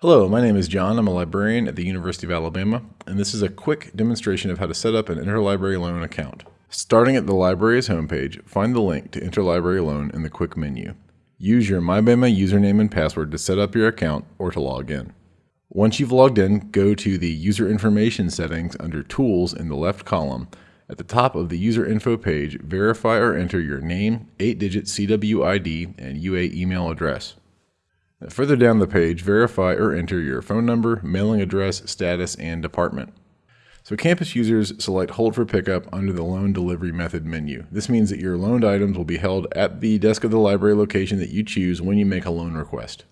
Hello, my name is John. I'm a librarian at the University of Alabama, and this is a quick demonstration of how to set up an interlibrary loan account. Starting at the library's homepage, find the link to Interlibrary Loan in the quick menu. Use your MyBama username and password to set up your account or to log in. Once you've logged in, go to the User Information settings under Tools in the left column. At the top of the User Info page, verify or enter your name, 8-digit CWID, and UA email address. Further down the page, verify or enter your phone number, mailing address, status, and department. So campus users select Hold for Pickup under the Loan Delivery Method menu. This means that your loaned items will be held at the desk of the library location that you choose when you make a loan request.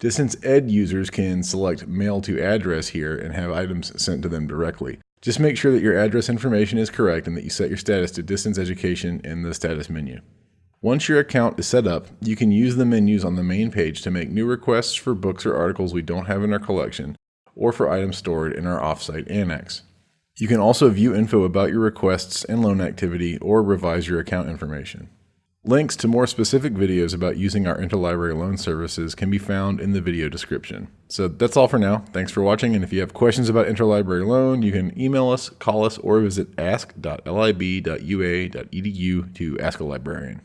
Distance Ed users can select Mail to Address here and have items sent to them directly. Just make sure that your address information is correct and that you set your status to Distance Education in the Status menu. Once your account is set up, you can use the menus on the main page to make new requests for books or articles we don't have in our collection, or for items stored in our offsite annex. You can also view info about your requests and loan activity or revise your account information. Links to more specific videos about using our interlibrary loan services can be found in the video description. So that's all for now. Thanks for watching, and if you have questions about interlibrary loan, you can email us, call us, or visit ask.lib.ua.edu to ask a librarian.